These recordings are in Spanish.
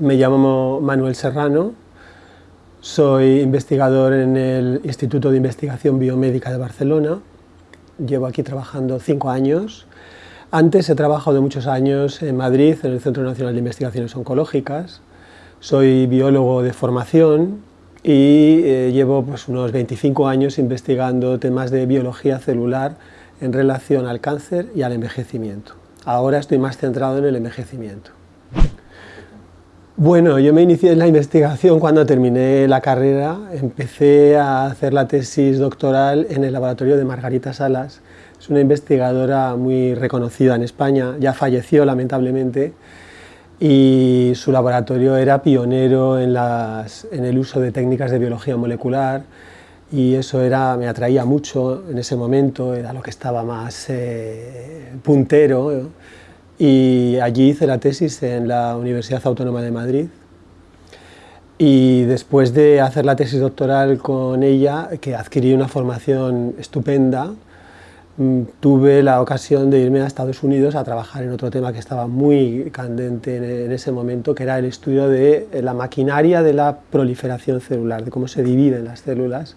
Me llamo Manuel Serrano, soy investigador en el Instituto de Investigación Biomédica de Barcelona. Llevo aquí trabajando cinco años. Antes he trabajado muchos años en Madrid, en el Centro Nacional de Investigaciones Oncológicas. Soy biólogo de formación y eh, llevo pues, unos 25 años investigando temas de biología celular en relación al cáncer y al envejecimiento. Ahora estoy más centrado en el envejecimiento. Bueno, yo me inicié en la investigación cuando terminé la carrera, empecé a hacer la tesis doctoral en el laboratorio de Margarita Salas, es una investigadora muy reconocida en España, ya falleció lamentablemente, y su laboratorio era pionero en, el uso de técnicas de biología molecular, y eso era, me atraía mucho en ese momento, era lo que estaba más eh, puntero, y allí hice la tesis en la Universidad Autónoma de Madrid y después de hacer la tesis doctoral con ella, que adquirí una formación estupenda, mm, tuve la ocasión de irme a Estados Unidos a trabajar en otro tema que estaba muy candente en ese momento, que era el estudio de la maquinaria de la proliferación celular, de cómo se dividen las células.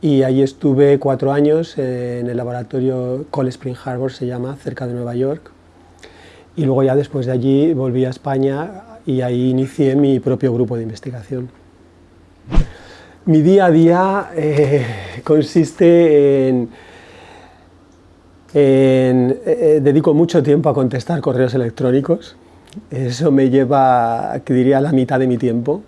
Y allí estuve cuatro años en el laboratorio Cold Spring Harbor, se llama, cerca de Nueva York, y luego ya después de allí volví a España y ahí inicié mi propio grupo de investigación. Mi día a día eh, consiste en, eh, eh, dedico mucho tiempo a contestar correos electrónicos, eso me lleva, diría, la mitad de mi tiempo.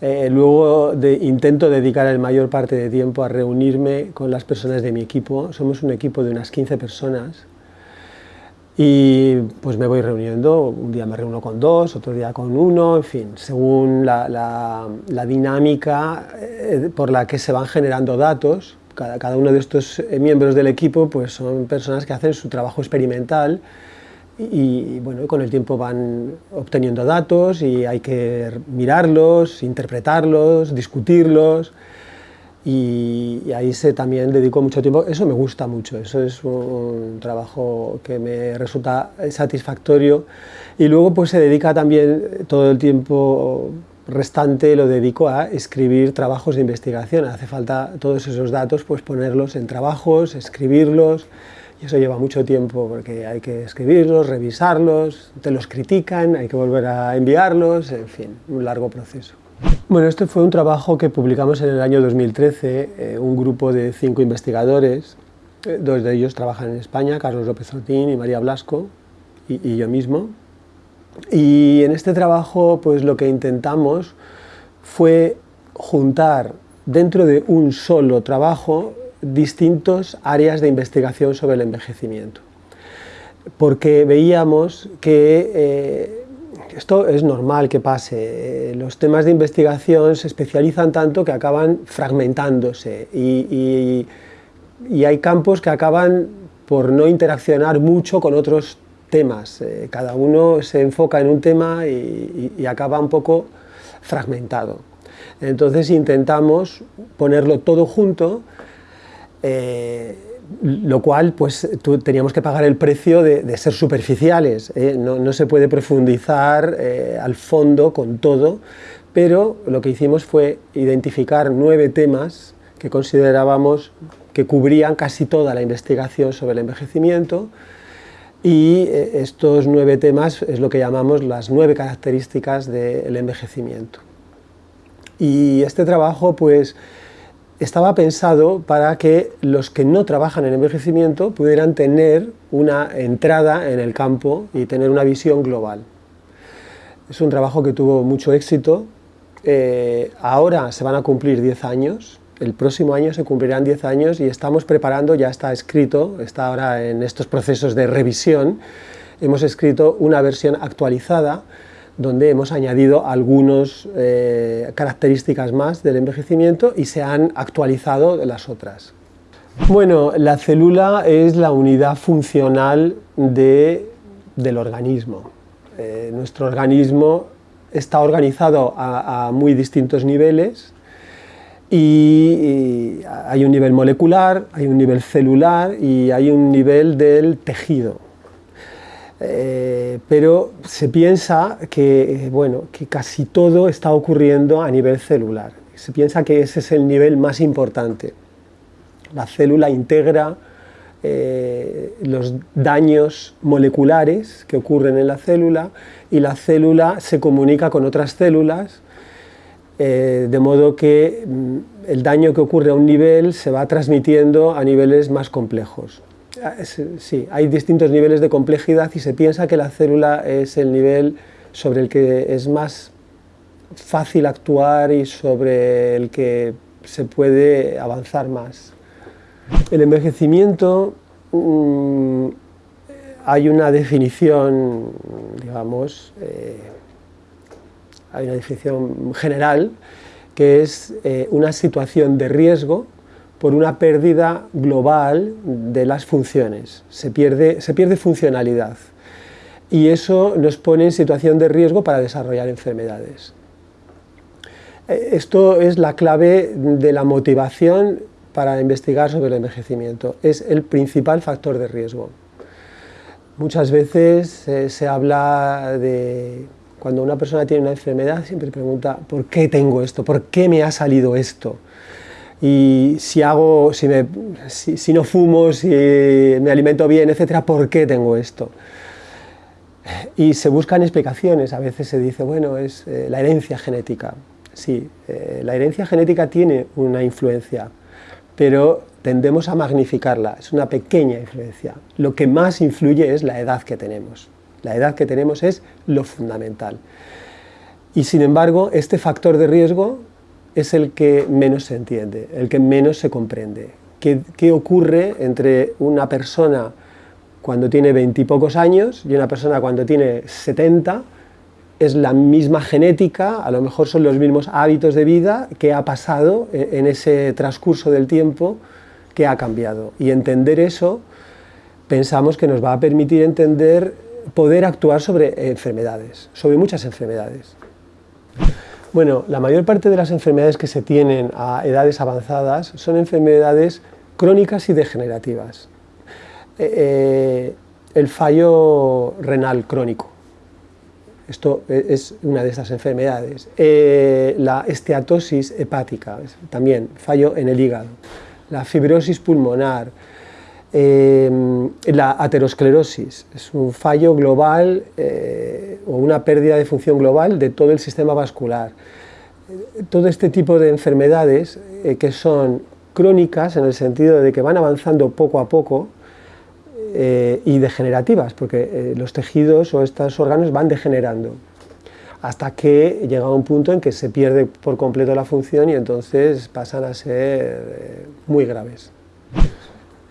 luego intento dedicar la mayor parte de tiempo a reunirme con las personas de mi equipo, somos un equipo de unas 15 personas, y pues me voy reuniendo, un día me reúno con dos, otro día con uno, en fin, según la, la, dinámica eh, por la que se van generando datos, cada, cada, uno de estos eh, miembros del equipo pues son personas que hacen su trabajo experimental y, bueno, con el tiempo van obteniendo datos y hay que mirarlos, interpretarlos, discutirlos, y, ahí se también dedico mucho tiempo, eso me gusta mucho, eso es un trabajo que me resulta satisfactorio. Y luego pues se dedica también todo el tiempo restante lo dedico a escribir trabajos de investigación, hace falta todos esos datos pues ponerlos en trabajos, escribirlos. Y eso lleva mucho tiempo porque hay que escribirlos, revisarlos, te los critican, hay que volver a enviarlos, en fin, un largo proceso. Bueno, este fue un trabajo que publicamos en el año 2013, eh, un grupo de cinco investigadores, eh, dos de ellos trabajan en España, Carlos López Otín y María Blasco, y, yo mismo. Y en este trabajo pues lo que intentamos fue juntar dentro de un solo trabajo distintos áreas de investigación sobre el envejecimiento. Porque veíamos que eh, esto es normal que pase, los temas de investigación se especializan tanto que acaban fragmentándose y, hay campos que acaban por no interaccionar mucho con otros temas, eh, cada uno se enfoca en un tema y, acaba un poco fragmentado. Entonces intentamos ponerlo todo junto eh, lo cual pues teníamos que pagar el precio de, ser superficiales, ¿eh? no, se puede profundizar eh, al fondo con todo, pero lo que hicimos fue identificar nueve temas que considerábamos que cubrían casi toda la investigación sobre el envejecimiento y eh, estos nueve temas es lo que llamamos las nueve características del envejecimiento. Y este trabajo pues estaba pensado para que los que no trabajan en envejecimiento pudieran tener una entrada en el campo y tener una visión global. Es un trabajo que tuvo mucho éxito, eh, ahora se van a cumplir 10 años, el próximo año se cumplirán 10 años y estamos preparando, ya está escrito, está ahora en estos procesos de revisión, hemos escrito una versión actualizada donde hemos añadido algunas eh, características más del envejecimiento y se han actualizado las otras. Bueno, la célula es la unidad funcional del organismo. Eh, nuestro organismo está organizado a, muy distintos niveles y hay un nivel molecular, hay un nivel celular y hay un nivel del tejido. Eh, pero se piensa que, bueno, que casi todo está ocurriendo a nivel celular. Se piensa que ese es el nivel más importante. La célula integra eh, los daños moleculares que ocurren en la célula y la célula se comunica con otras células eh, de modo que mm, el daño que ocurre a un nivel se va transmitiendo a niveles más complejos. Sí, hay distintos niveles de complejidad y se piensa que la célula es el nivel sobre el que es más fácil actuar y sobre el que se puede avanzar más. El envejecimiento, mm, hay una definición, digamos, eh, hay una definición general, que es eh, una situación de riesgo por una pérdida global de las funciones, se pierde, se pierde funcionalidad y eso nos pone en situación de riesgo para desarrollar enfermedades. Eh, esto es la clave de la motivación para investigar sobre el envejecimiento, es el principal factor de riesgo. Muchas veces eh, se habla de cuando una persona tiene una enfermedad siempre pregunta ¿por qué tengo esto? ¿por qué me ha salido esto? Y si, hago, si, me, si, no fumo, si me alimento bien, etcétera, ¿por qué tengo esto? Y se buscan explicaciones, a veces se dice, bueno, es eh, la herencia genética. Sí, eh, la herencia genética tiene una influencia, pero tendemos a magnificarla, es una pequeña influencia. Lo que más influye es la edad que tenemos. La edad que tenemos es lo fundamental. Y sin embargo, este factor de riesgo es el que menos se entiende, el que menos se comprende. ¿Qué, ocurre entre una persona cuando tiene veintipocos años y una persona cuando tiene 70? Es la misma genética, a lo mejor son los mismos hábitos de vida que ha pasado en ese transcurso del tiempo que ha cambiado. Y entender eso pensamos que nos va a permitir entender, poder actuar sobre enfermedades, sobre muchas enfermedades. Bueno, la mayor parte de las enfermedades que se tienen a edades avanzadas son enfermedades crónicas y degenerativas. Eh, eh, el fallo renal crónico, esto e, es una de estas enfermedades. Eh, la esteatosis hepática, también fallo en el hígado. La fibrosis pulmonar, la aterosclerosis, es un fallo global o una pérdida de función global de todo el sistema vascular. Todo este tipo de enfermedades eh, que son crónicas en el sentido de que van avanzando poco a poco eh, y degenerativas, porque eh, los tejidos o estos órganos van degenerando hasta que llega un punto en que se pierde por completo la función y entonces pasan a ser muy graves.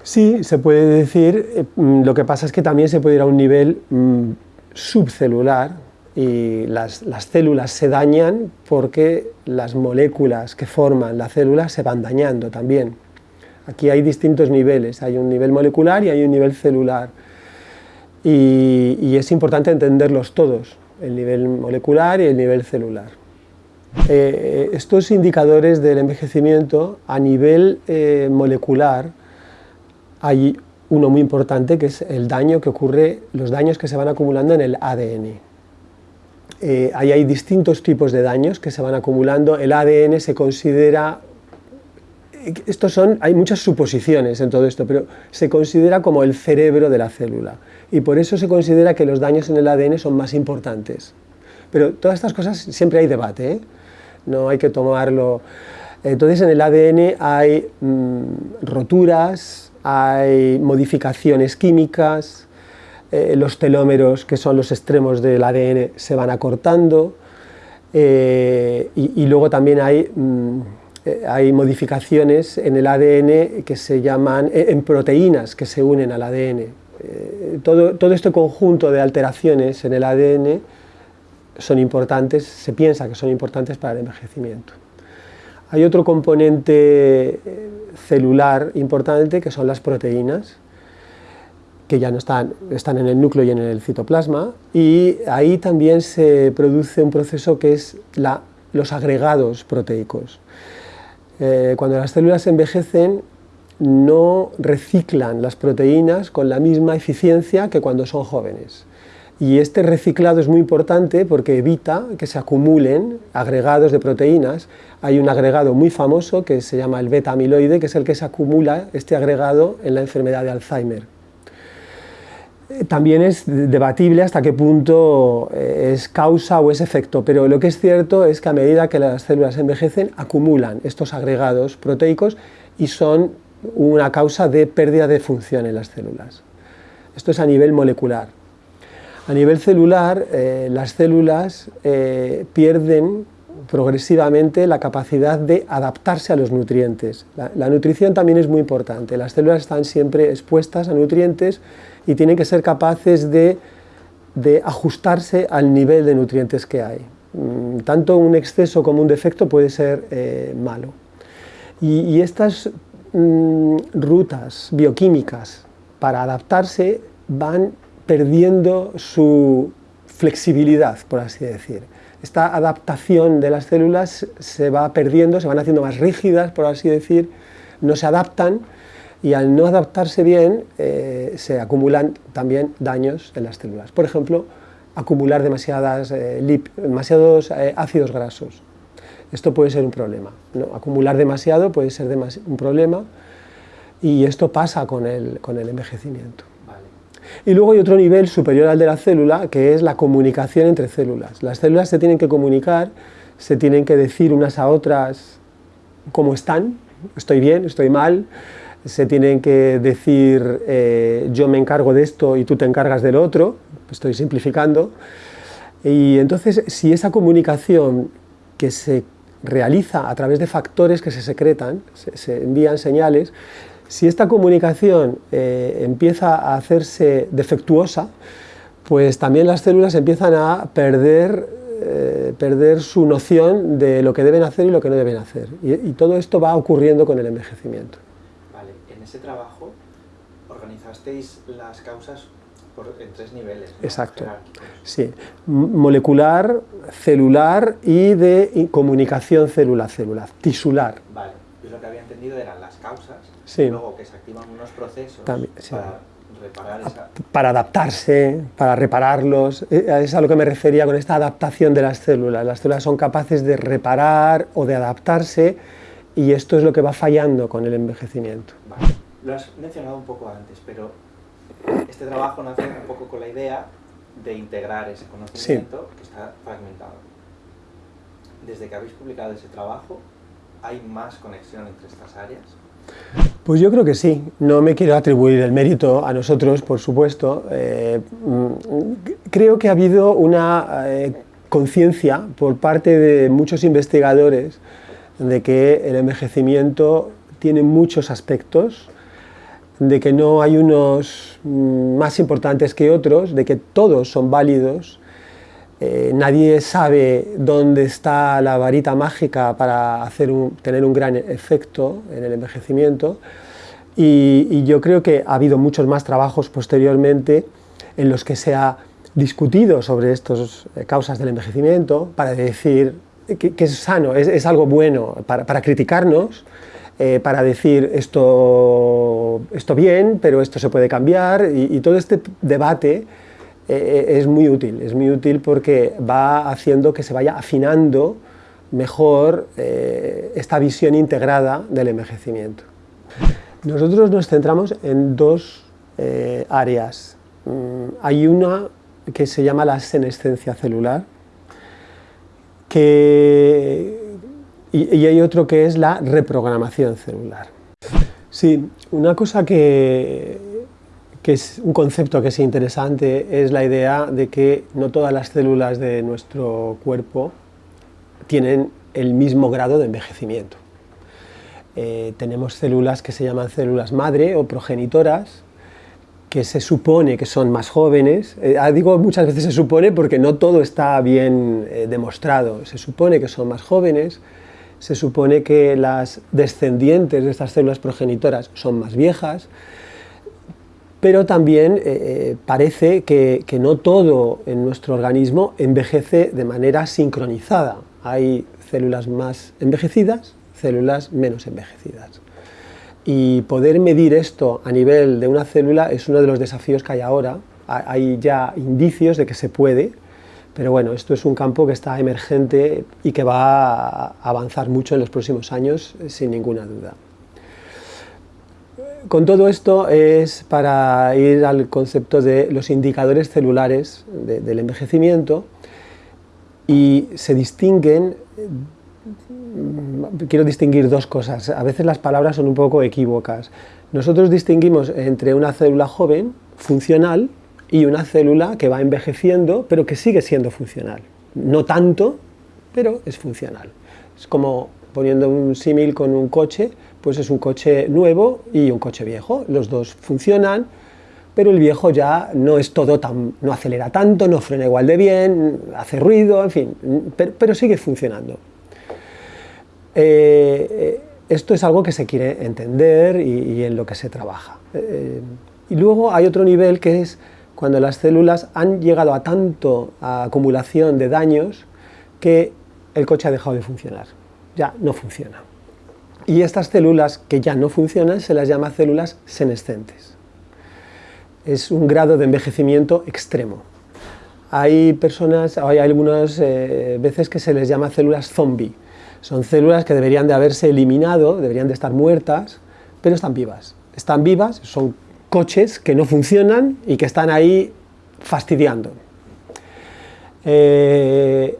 Sí, se puede decir, lo que pasa es que también se puede ir a un nivel mm, subcelular y las, células se dañan porque las moléculas que forman la célula se van dañando también. Aquí hay distintos niveles, hay un nivel molecular y hay un nivel celular. Y, es importante entenderlos todos, el nivel molecular y el nivel celular. Eh, estos indicadores del envejecimiento a nivel eh, molecular hay uno muy importante que es el daño que ocurre, los daños que se van acumulando en el ADN. Eh, ahí hay distintos tipos de daños que se van acumulando, el ADN se considera, estos son, hay muchas suposiciones en todo esto, pero se considera como el cerebro de la célula y por eso se considera que los daños en el ADN son más importantes. Pero todas estas cosas siempre hay debate, ¿eh? no hay que tomarlo... Entonces en el ADN hay mm, roturas, hay modificaciones químicas, eh, los telómeros, que son los extremos del ADN, se van acortando, eh, y, luego también hay, mm, eh, hay, modificaciones en el ADN que se llaman, en proteínas que se unen al ADN. todo, todo este conjunto de alteraciones en el ADN son importantes, se piensa que son importantes para el envejecimiento. Hay otro componente celular importante que son las proteínas, que ya no están, están en el núcleo y en el citoplasma, y ahí también se produce un proceso que es los agregados proteicos. Eh, cuando las células envejecen, no reciclan las proteínas con la misma eficiencia que cuando son jóvenes. Y este reciclado es muy importante porque evita que se acumulen agregados de proteínas. Hay un agregado muy famoso que se llama el beta-amiloide, que es el que se acumula este agregado en la enfermedad de Alzheimer. Eh, también es debatible hasta qué punto eh, es causa o es efecto, pero lo que es cierto es que a medida que las células envejecen, acumulan estos agregados proteicos y son una causa de pérdida de función en las células. Esto es a nivel molecular. A nivel celular, eh, las células eh, pierden progresivamente la capacidad de adaptarse a los nutrientes. La, nutrición también es muy importante. Las células están siempre expuestas a nutrientes y tienen que ser capaces de, ajustarse al nivel de nutrientes que hay. Mm, tanto un exceso como un defecto puede ser eh, malo. Y, estas mm, rutas bioquímicas para adaptarse van perdiendo su flexibilidad, por así decir. Esta adaptación de las células se va perdiendo, se van haciendo más rígidas, por así decir, no se adaptan y al no adaptarse bien eh, se acumulan también daños en las células. Por ejemplo, acumular eh, demasiados eh, ácidos grasos. Esto puede ser un problema. Acumular demasiado puede ser un problema y esto pasa con el envejecimiento. Y luego hay otro nivel superior al de la célula, que es la comunicación entre células. Las células se tienen que comunicar, se tienen que decir unas a otras cómo están, estoy bien, estoy mal, se tienen que decir eh, yo me encargo de esto y tú te encargas del otro, estoy simplificando, y entonces si esa comunicación que se realiza a través de factores que se secretan, se envían señales, si esta comunicación eh, empieza a hacerse defectuosa, pues también las células empiezan a perder, eh, perder su noción de lo que deben hacer y lo que no deben hacer. Y, todo esto va ocurriendo con el envejecimiento. Vale, en ese trabajo organizasteis las causas en tres niveles. Exacto. Sí, molecular, celular y de comunicación célula-célula, tisular. Vale, yo lo que había entendido eran las causas Luego que se activan unos procesos para reparar esa... Para adaptarse, para repararlos, eh, es a lo que me refería con esta adaptación de las células. Las células son capaces de reparar o de adaptarse y esto es lo que va fallando con el envejecimiento. Lo has mencionado un poco antes, pero este trabajo nace un poco con la idea de integrar ese conocimiento que está fragmentado. Desde que habéis publicado ese trabajo, ¿hay más conexión entre estas áreas? Pues yo creo que sí. No me quiero atribuir el mérito a nosotros, por supuesto. Eh, mm, creo que ha habido una eh, conciencia por parte de muchos investigadores de que el envejecimiento tiene muchos aspectos, de que no hay unos mm, más importantes que otros, de que todos son válidos eh, nadie sabe dónde está la varita mágica para hacer tener un gran efecto en el envejecimiento. Y, yo creo que ha habido muchos más trabajos posteriormente en los que se ha discutido sobre estas eh, causas del envejecimiento para decir que, es sano, es, algo bueno para, criticarnos, eh, para decir esto, esto bien, pero esto se puede cambiar y todo este debate eh, eh, es muy útil, es muy útil porque va haciendo que se vaya afinando mejor eh, esta visión integrada del envejecimiento. Nosotros nos centramos en dos áreas. Mm, hay una que se llama la senescencia celular y, y hay otro que es la reprogramación celular. Sí, una cosa que que es un concepto que es interesante, es la idea de que no todas las células de nuestro cuerpo tienen el mismo grado de envejecimiento. Eh, tenemos células que se llaman células madre o progenitoras, que se supone que son más jóvenes, eh, ah, digo muchas veces se supone porque no todo está bien eh, demostrado, se supone que son más jóvenes, se supone que las descendientes de estas células progenitoras son más viejas, pero también eh, eh, parece que, no todo en nuestro organismo envejece de manera sincronizada. Hay células más envejecidas, células menos envejecidas. Y poder medir esto a nivel de una célula es uno de los desafíos que hay ahora, hay ya indicios de que se puede, pero bueno, esto es un campo que está emergente y que va a avanzar mucho en los próximos años, sin ninguna duda. Con todo esto es para ir al concepto de los indicadores celulares del envejecimiento y se distinguen, quiero distinguir dos cosas, a veces las palabras son un poco equívocas. Nosotros distinguimos entre una célula joven, funcional, y una célula que va envejeciendo, pero que sigue siendo funcional. No tanto, pero es funcional. Es como poniendo un símil con un coche, pues es un coche nuevo y un coche viejo. Los dos funcionan, pero el viejo ya no es todo tan, no acelera tanto, no frena igual de bien, hace ruido, en fin, pero, sigue funcionando. Eh, esto es algo que se quiere entender y, en lo que se trabaja. Eh, y luego hay otro nivel que es cuando las células han llegado a tanto acumulación de daños que el coche ha dejado de funcionar, ya no funciona. Y estas células que ya no funcionan se las llama células senescentes. Es un grado de envejecimiento extremo. Hay personas, hay algunas eh, veces que se les llama células zombie. Son células que deberían de haberse eliminado, deberían de estar muertas, pero están vivas. Están vivas, son coches que no funcionan y que están ahí fastidiando. Eh,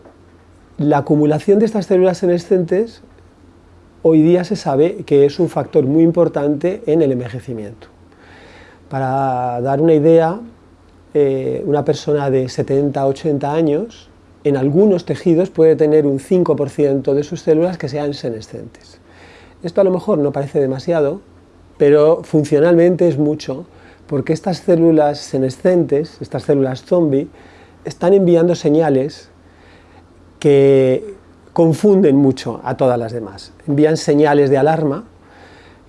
la acumulación de estas células senescentes hoy día se sabe que es un factor muy importante en el envejecimiento. Para dar una idea, eh, una persona de 70-80 años en algunos tejidos puede tener un 5% de sus células que sean senescentes. Esto a lo mejor no parece demasiado, pero funcionalmente es mucho, porque estas células senescentes, estas células zombie, están enviando señales que confunden mucho a todas las demás. Envían señales de alarma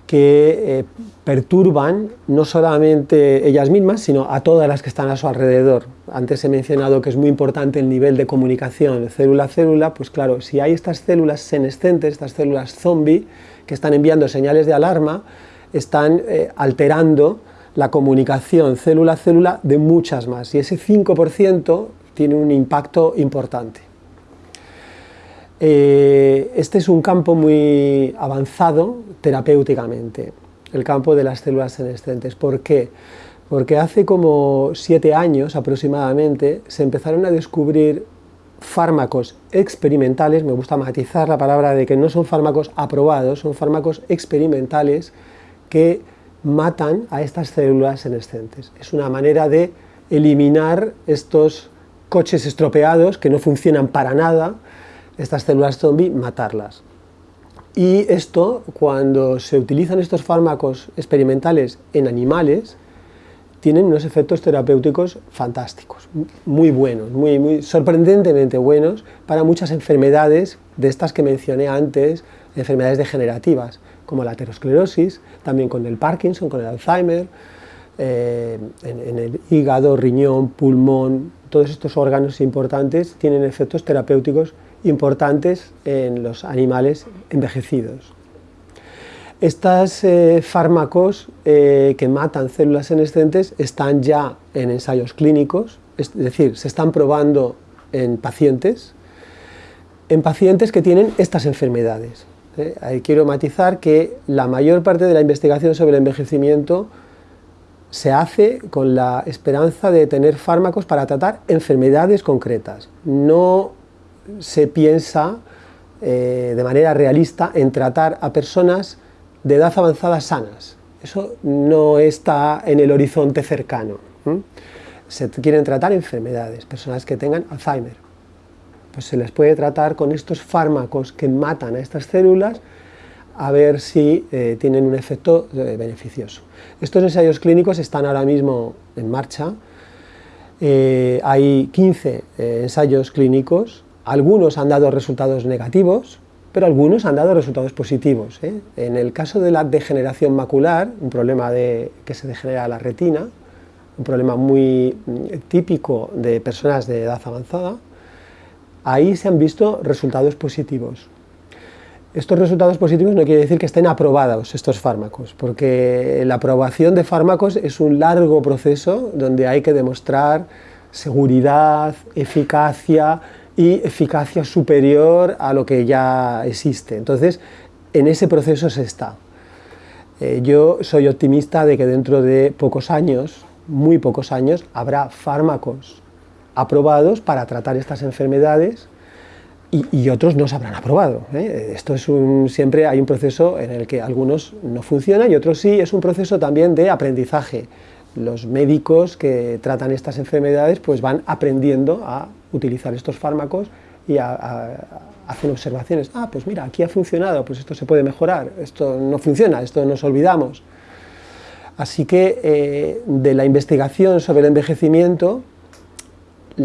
que eh, perturban no solamente ellas mismas, sino a todas las que están a su alrededor. Antes he mencionado que es muy importante el nivel de comunicación célula a célula, pues claro, si hay estas células senescentes, estas células zombie, que están enviando señales de alarma, están eh, alterando la comunicación célula a célula de muchas más, y ese 5% tiene un impacto importante. Eh, este es un campo muy avanzado terapéuticamente, el campo de las células senescentes. ¿Por qué? Porque hace como siete años aproximadamente se empezaron a descubrir fármacos experimentales, me gusta matizar la palabra de que no son fármacos aprobados, son fármacos experimentales que matan a estas células senescentes. Es una manera de eliminar estos coches estropeados que no funcionan para nada, estas células zombie, matarlas. Y esto, cuando se utilizan estos fármacos experimentales en animales, tienen unos efectos terapéuticos fantásticos, muy buenos, muy, muy sorprendentemente buenos para muchas enfermedades de estas que mencioné antes, enfermedades degenerativas, como la aterosclerosis, también con el Parkinson, con el Alzheimer, eh, en, el hígado, riñón, pulmón, todos estos órganos importantes tienen efectos terapéuticos importantes en los animales envejecidos. Estos eh, fármacos eh, que matan células senescentes están ya en ensayos clínicos, es decir, se están probando en pacientes, en pacientes que tienen estas enfermedades. ¿eh? Ahí quiero matizar que la mayor parte de la investigación sobre el envejecimiento se hace con la esperanza de tener fármacos para tratar enfermedades concretas. No se piensa de manera realista en tratar a personas de edad avanzada sanas. Eso no está en el horizonte cercano. Se quieren tratar enfermedades, personas que tengan Alzheimer. Pues se les puede tratar con estos fármacos que matan a estas células a ver si eh, tienen un efecto eh, beneficioso. Estos ensayos clínicos están ahora mismo en marcha. Eh, hay 15 ensayos clínicos, algunos han dado resultados negativos, pero algunos han dado resultados positivos. ¿eh? En el caso de la degeneración macular, un problema de, que se degenera la retina, un problema muy mm, típico de personas de edad avanzada, ahí se han visto resultados positivos. estos resultados positivos no quiere decir que estén aprobados estos fármacos, porque la aprobación de fármacos es un largo proceso donde hay que demostrar seguridad, eficacia y eficacia superior a lo que ya existe. Entonces, en ese proceso se está. Eh, yo soy optimista de que dentro de pocos años, muy pocos años, habrá fármacos aprobados para tratar estas enfermedades y, otros no se habrán aprobado. ¿eh? Esto es siempre hay un proceso en el que algunos no funcionan y otros sí, es un proceso también de aprendizaje. Los médicos que tratan estas enfermedades pues van aprendiendo a utilizar estos fármacos y hacen observaciones. Ah, pues mira, aquí ha funcionado, pues esto se puede mejorar, esto no funciona, esto nos olvidamos. Así que eh, de la investigación sobre el envejecimiento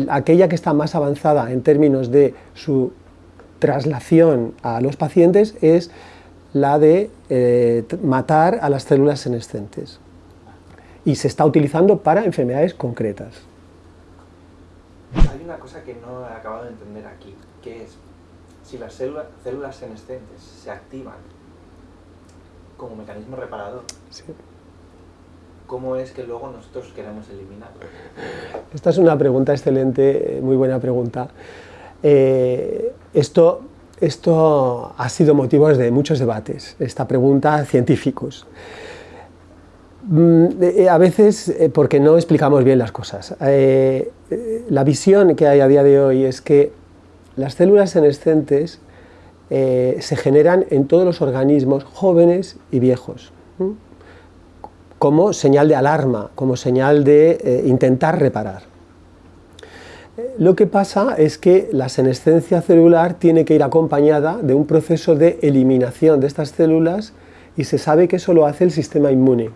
aquella que está más avanzada en términos de su traslación a los pacientes es la de eh, matar a las células senescentes y se está utilizando para enfermedades concretas. Una cosa que no he acabado de entender aquí, que es si las células, células senescentes se activan como mecanismo reparador, ¿cómo es que luego nosotros queremos eliminarlo? Esta es una pregunta excelente, muy buena pregunta. Eh, esto, esto ha sido motivo de muchos debates, esta pregunta científicos. Mm, eh, a veces eh, porque no explicamos bien las cosas. la visión que hay a día de hoy es que las células senescentes se generan en todos los organismos jóvenes y viejos como señal de alarma, como señal de eh, intentar reparar. Lo que pasa es que la senescencia celular tiene que ir acompañada de un proceso de eliminación de estas células y se sabe que eso lo hace el sistema inmune.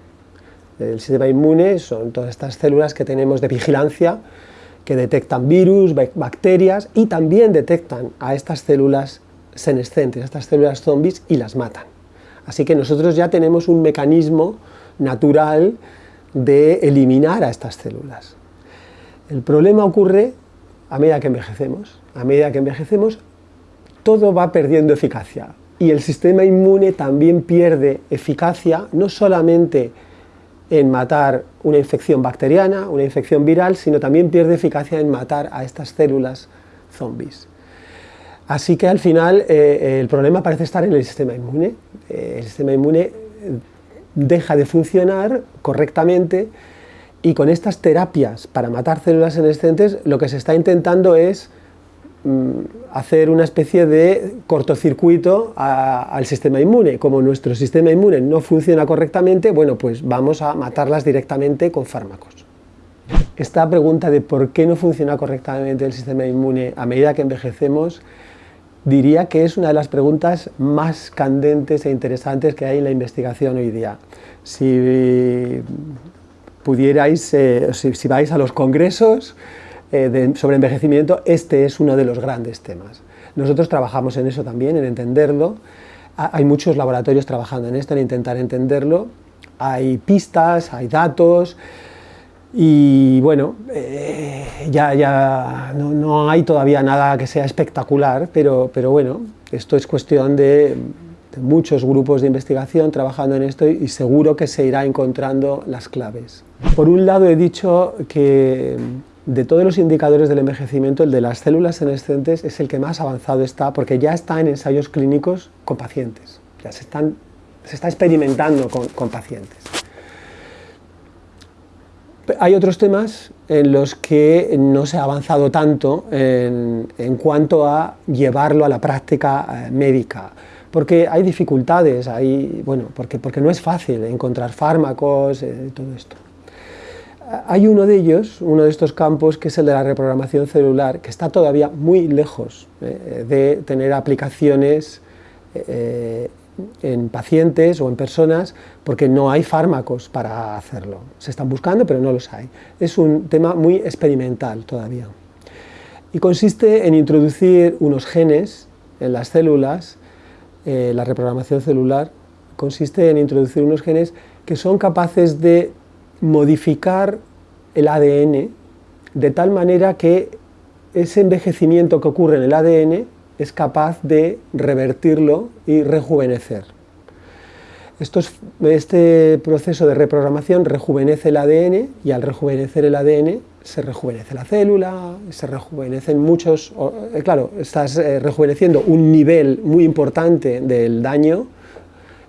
El sistema inmune son todas estas células que tenemos de vigilancia que detectan virus, bacterias y también detectan a estas células senescentes, a estas células zombies y las matan. Así que nosotros ya tenemos un mecanismo natural de eliminar a estas células. El problema ocurre a medida que envejecemos. A medida que envejecemos, todo va perdiendo eficacia y el sistema inmune también pierde eficacia, no solamente en matar una infección bacteriana, una infección viral, sino también pierde eficacia en matar a estas células zombies. Así que al final eh, el problema parece estar en el sistema inmune. Eh, el sistema inmune deja de funcionar correctamente y con estas terapias para matar células senescentes lo que se está intentando es hacer una especie de cortocircuito al sistema inmune. Como nuestro sistema inmune no funciona correctamente, bueno, pues vamos a matarlas directamente con fármacos. Esta pregunta de por qué no funciona correctamente el sistema inmune a medida que envejecemos diría que es una de las preguntas más candentes e interesantes que hay en la investigación hoy día. Si pudierais, eh, si, vais a los congresos eh, sobre envejecimiento, este es uno de los grandes temas. Nosotros trabajamos en eso también, en entenderlo. Hay muchos laboratorios trabajando en esto, en intentar entenderlo. Hay pistas, hay datos, y bueno, eh, ya, ya no, hay todavía nada que sea espectacular, pero, pero bueno, esto es cuestión de, muchos grupos de investigación trabajando en esto y seguro que se irá encontrando las claves. Por un lado he dicho que de todos los indicadores del envejecimiento, el de las células senescentes es el que más avanzado está, porque ya está en ensayos clínicos con pacientes, ya se, está experimentando con, con pacientes. Hay otros temas en los que no se ha avanzado tanto en, cuanto a llevarlo a la práctica eh, médica, porque hay dificultades, hay, bueno, porque, porque no es fácil encontrar fármacos, eh, todo esto. Hay uno de ellos, uno de estos campos, que es el de la reprogramación celular, que está todavía muy lejos eh, de tener aplicaciones en pacientes o en personas porque no hay fármacos para hacerlo. Se están buscando, pero no los hay. Es un tema muy experimental todavía. Y consiste en introducir unos genes en las células, eh, la reprogramación celular, consiste en introducir unos genes que son capaces de modificar el ADN de tal manera que ese envejecimiento que ocurre en el ADN es capaz de revertirlo y rejuvenecer. este proceso de reprogramación rejuvenece el ADN y al rejuvenecer el ADN se rejuvenece la célula, se rejuvenecen muchos... Eh, claro, estás eh, rejuveneciendo un nivel muy importante del daño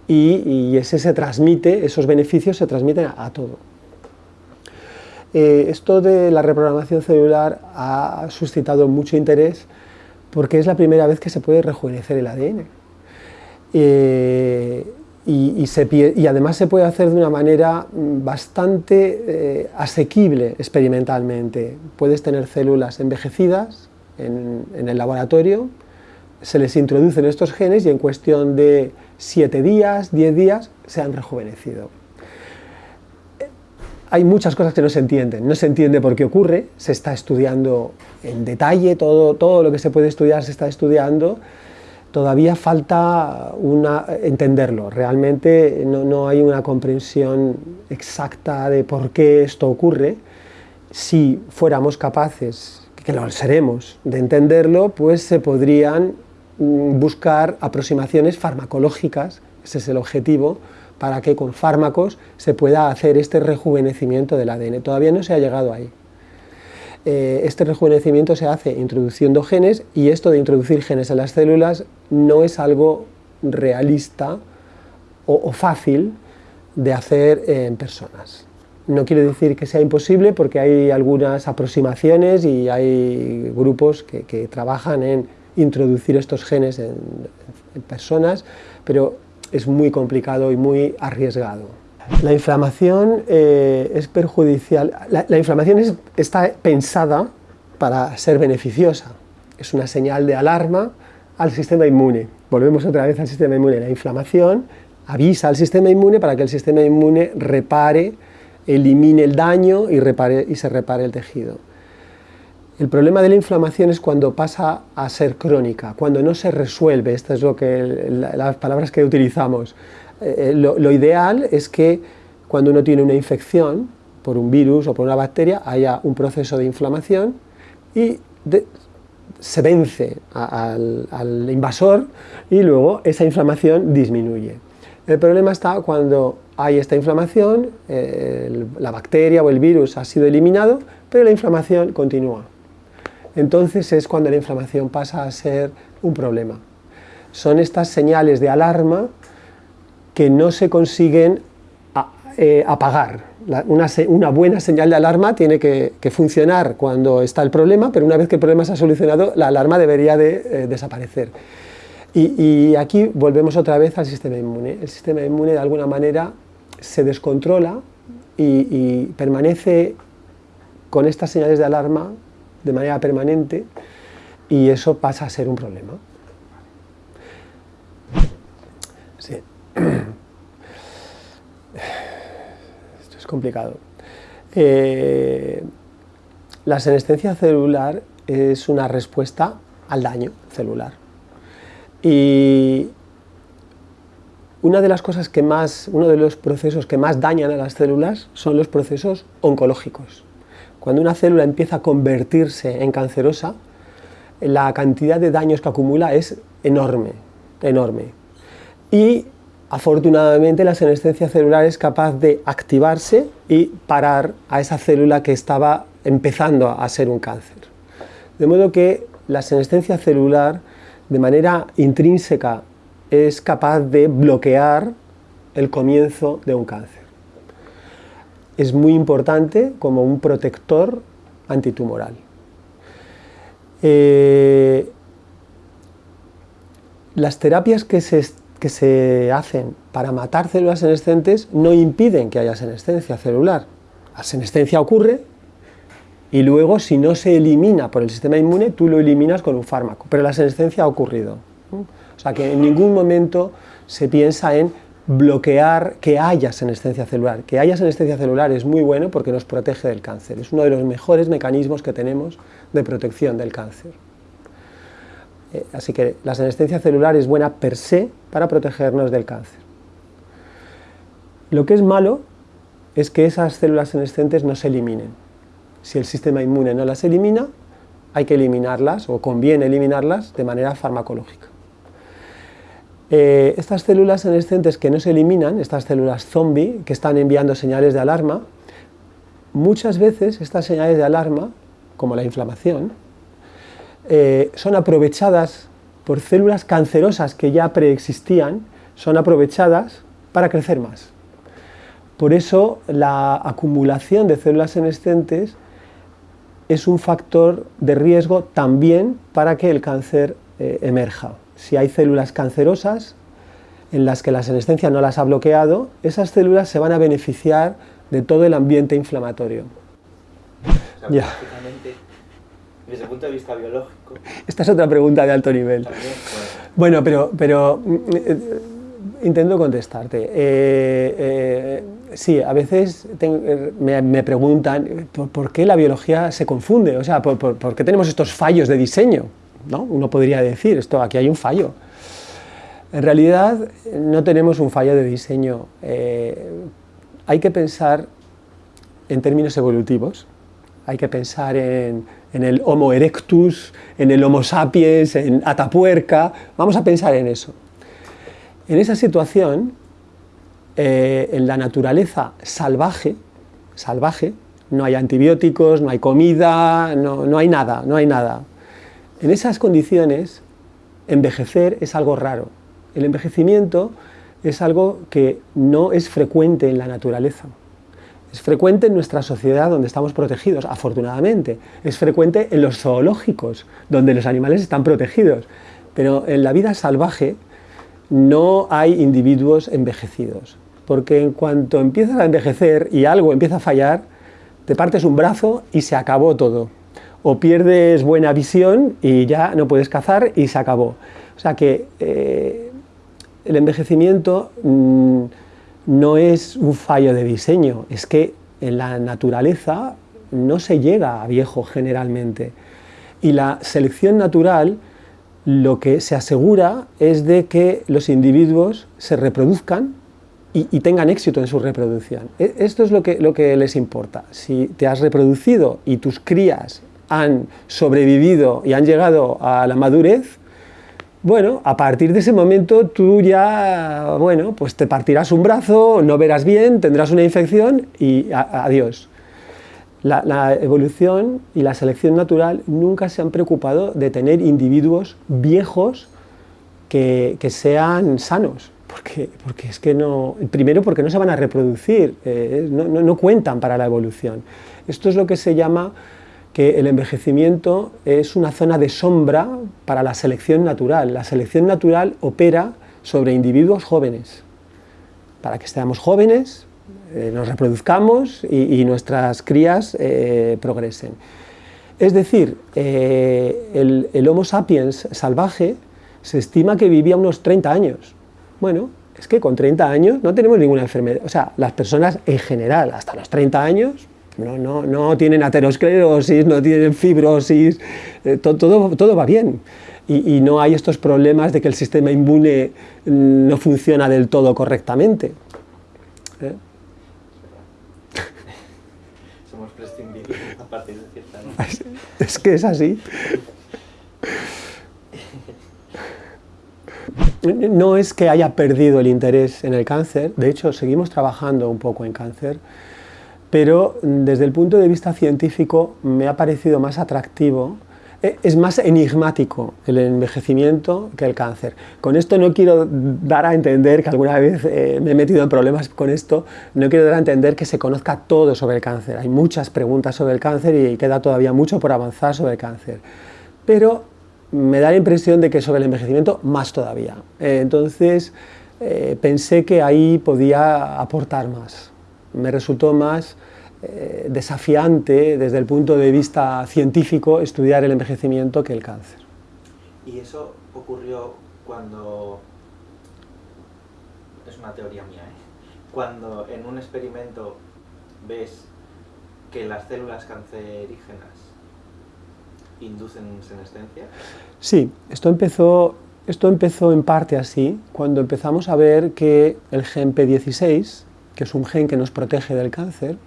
y, ese se transmite, esos beneficios se transmiten a, todo. Eh, esto de la reprogramación celular ha suscitado mucho interés porque es la primera vez que se puede rejuvenecer el ADN. y, además se puede hacer de una manera bastante eh, asequible experimentalmente. Puedes tener células envejecidas en, en el laboratorio, se les introducen estos genes y en cuestión de 7 días, 10 días, se han rejuvenecido. Hay muchas cosas que no se entienden, no se entiende por qué ocurre, se está estudiando en detalle, todo, todo lo que se puede estudiar se está estudiando, todavía falta una, entenderlo, realmente no, no, hay una comprensión exacta de por qué esto ocurre. Si fuéramos capaces, que lo seremos, de entenderlo, pues se podrían Mm, buscar aproximaciones farmacológicas, ese es el objetivo, para que con fármacos se pueda hacer este rejuvenecimiento del ADN. Todavía no se ha llegado ahí. Eh, este rejuvenecimiento se hace introduciendo genes y esto de introducir genes en las células no es algo realista o, fácil de hacer en personas. No quiero decir que sea imposible porque hay algunas aproximaciones y hay grupos que trabajan en introducir estos genes en, personas, pero es muy complicado y muy arriesgado. La inflamación eh, es perjudicial, la, inflamación está pensada para ser beneficiosa, es una señal de alarma al sistema inmune. Volvemos otra vez al sistema inmune, la inflamación avisa al sistema inmune para que el sistema inmune repare, elimine el daño y, se repare el tejido. El problema de la inflamación es cuando pasa a ser crónica, cuando no se resuelve, estas es lo que, las palabras que utilizamos. Eh, eh, lo, ideal es que cuando uno tiene una infección por un virus o por una bacteria, haya un proceso de inflamación y se vence al, invasor y luego esa inflamación disminuye. El problema está cuando hay esta inflamación, la bacteria o el virus ha sido eliminado, pero la inflamación continúa entonces es cuando la inflamación pasa a ser un problema. Son estas señales de alarma que no se consiguen eh, apagar. una, buena señal de alarma tiene que, funcionar cuando está el problema, pero una vez que el problema se ha solucionado, la alarma debería de eh, desaparecer. Y, aquí volvemos otra vez al sistema inmune. El sistema inmune de alguna manera se descontrola y permanece con estas señales de alarma de manera permanente y eso pasa a ser un problema. Esto es complicado. Eh, la senescencia celular es una respuesta al daño celular. Y una de las cosas que más, uno de los procesos que más dañan a las células son los procesos oncológicos. Cuando una célula empieza a convertirse en cancerosa, la cantidad de daños que acumula es enorme, enorme. Y afortunadamente la senescencia celular es capaz de activarse y parar a esa célula que estaba empezando a ser un cáncer. De modo que la senescencia celular de manera intrínseca es capaz de bloquear el comienzo de un cáncer es muy importante como un protector antitumoral. Eh, las terapias que se, que se hacen para matar células senescentes no impiden que haya senescencia celular. La senescencia ocurre y luego si no se elimina por el sistema inmune, tú lo eliminas con un fármaco, pero la senescencia ha ocurrido. O sea que en ningún momento se piensa en bloquear que haya senescencia celular. Que haya senescencia celular es muy bueno porque nos protege del cáncer. Es uno de los mejores mecanismos que tenemos de protección del cáncer. Eh, así que la senescencia celular es buena per se para protegernos del cáncer. Lo que es malo es que esas células senescentes no se eliminen. Si el sistema inmune no las elimina, hay que eliminarlas o conviene eliminarlas de manera farmacológica. Eh, estas células senescentes que no se eliminan, estas células zombie que están enviando señales de alarma, muchas veces estas señales de alarma, como la inflamación, eh, son aprovechadas por células cancerosas que ya preexistían, son aprovechadas para crecer más. Por eso la acumulación de células senescentes es un factor de riesgo también para que el cáncer eh, emerja. Si hay células cancerosas en las que la senescencia no las ha bloqueado, esas células se van a beneficiar de todo el ambiente inflamatorio. ya. Desde el punto de vista biológico. Esta es otra pregunta de alto nivel. bueno, pero, pero mm, eh, intento contestarte. Eh, eh, sí, a veces me, preguntan ¿por, qué la biología se confunde, o sea, por, qué tenemos estos fallos de diseño. ¿No? Uno podría decir, esto, aquí hay un fallo. En realidad no tenemos un fallo de diseño. hay que pensar en términos evolutivos, hay que pensar en, el Homo erectus, en el Homo sapiens, en Atapuerca, vamos a pensar en eso. En esa situación, eh, en la naturaleza salvaje, salvaje, no hay antibióticos, no hay comida, no, no hay nada, no hay nada. En esas condiciones, envejecer es algo raro. El envejecimiento es algo que no es frecuente en la naturaleza. Es frecuente en nuestra sociedad donde estamos protegidos, afortunadamente. Es frecuente en los zoológicos, donde los animales están protegidos. Pero en la vida salvaje no hay individuos envejecidos. Porque en cuanto empiezas a envejecer y algo empieza a fallar, te partes un brazo y se acabó todo. O pierdes buena visión y ya no puedes cazar y se acabó. O sea que eh, el envejecimiento... Mm, no es un fallo de diseño, es que en la naturaleza no se llega a viejo generalmente. Y la selección natural lo que se asegura es de que los individuos se reproduzcan y, tengan éxito en su reproducción. E, esto es lo que, lo que les importa. Si te has reproducido y tus crías han sobrevivido y han llegado a la madurez, bueno, a partir de ese momento tú ya, bueno, pues te partirás un brazo, no verás bien, tendrás una infección y adiós. La, evolución y la selección natural nunca se han preocupado de tener individuos viejos que, sean sanos, porque, porque, es que no, primero porque no se van a reproducir, eh, no cuentan para la evolución. Esto es lo que se llama que el envejecimiento es una zona de sombra para la selección natural. La selección natural opera sobre individuos jóvenes, para que seamos jóvenes, eh, nos reproduzcamos y, nuestras crías eh, progresen. Es decir, eh, el, el, Homo sapiens salvaje se estima que vivía unos 30 años. Bueno, es que con 30 años no tenemos ninguna enfermedad. O sea, las personas en general, hasta los 30 años, no, tienen aterosclerosis, no tienen fibrosis, eh, todo, todo, va bien. Y, no hay estos problemas de que el sistema inmune mm, no funciona del todo correctamente. ¿eh? Somos prescindibles a partir de cierta Es que es así. No es que haya perdido el interés en el cáncer, de hecho seguimos trabajando un poco en cáncer, pero desde el punto de vista científico me ha parecido más atractivo, eh, es más enigmático el envejecimiento que el cáncer. Con esto no quiero dar a entender, que alguna vez eh, me he metido en problemas con esto, no quiero dar a entender que se conozca todo sobre el cáncer. Hay muchas preguntas sobre el cáncer y queda todavía mucho por avanzar sobre el cáncer. Pero me da la impresión de que sobre el envejecimiento más todavía. Eh, entonces pensé que ahí podía aportar más me resultó más eh, desafiante desde el punto de vista científico estudiar el envejecimiento que el cáncer. ¿Y eso ocurrió cuando, es una teoría mía, ¿eh? cuando en un experimento ves que las células cancerígenas inducen senescencia? Sí, esto empezó, esto empezó en parte así, cuando empezamos a ver que el gen P16 que es un gen que nos protege del cáncer,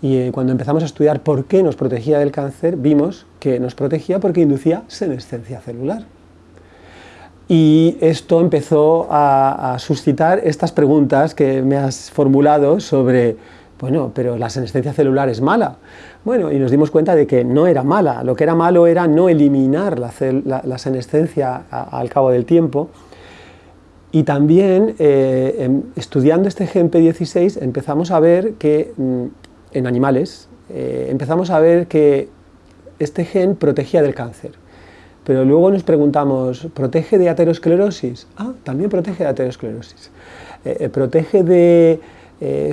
Y eh, cuando empezamos a estudiar por qué nos protegía del cáncer, vimos que nos protegía porque inducía senescencia celular. Y esto empezó a, suscitar estas preguntas que me has formulado sobre, bueno, pero la senescencia celular es mala. Bueno, y nos dimos cuenta de que no era mala, lo que era malo era no eliminar la, senescencia al cabo del tiempo. Y también, eh, em, estudiando este GMP16, empezamos a ver que mm, en animales, eh, empezamos a ver que este gen protegía del cáncer. Pero luego nos preguntamos, ¿protege de aterosclerosis? Ah, también protege de aterosclerosis. Eh, ¿Protege de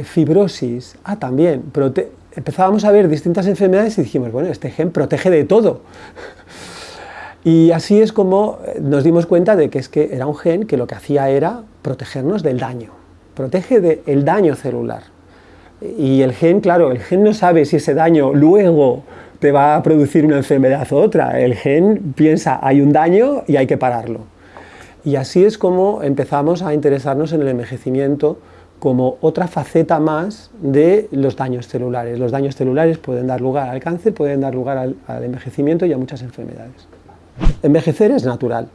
fibrosis? Ah, también. Empezábamos a ver distintas enfermedades y dijimos, bueno, este gen protege de todo. y así es como nos dimos cuenta de que es que era un gen que lo que hacía era protegernos del daño. Protege del daño celular. Y el gen, claro, el gen no sabe si ese daño luego te va a producir una enfermedad u otra. El gen piensa, hay un daño y hay que pararlo. Y así es como empezamos a interesarnos en el envejecimiento como otra faceta más de los daños celulares. Los daños celulares pueden dar lugar al cáncer, pueden dar lugar al envejecimiento y a muchas enfermedades. Envejecer es natural,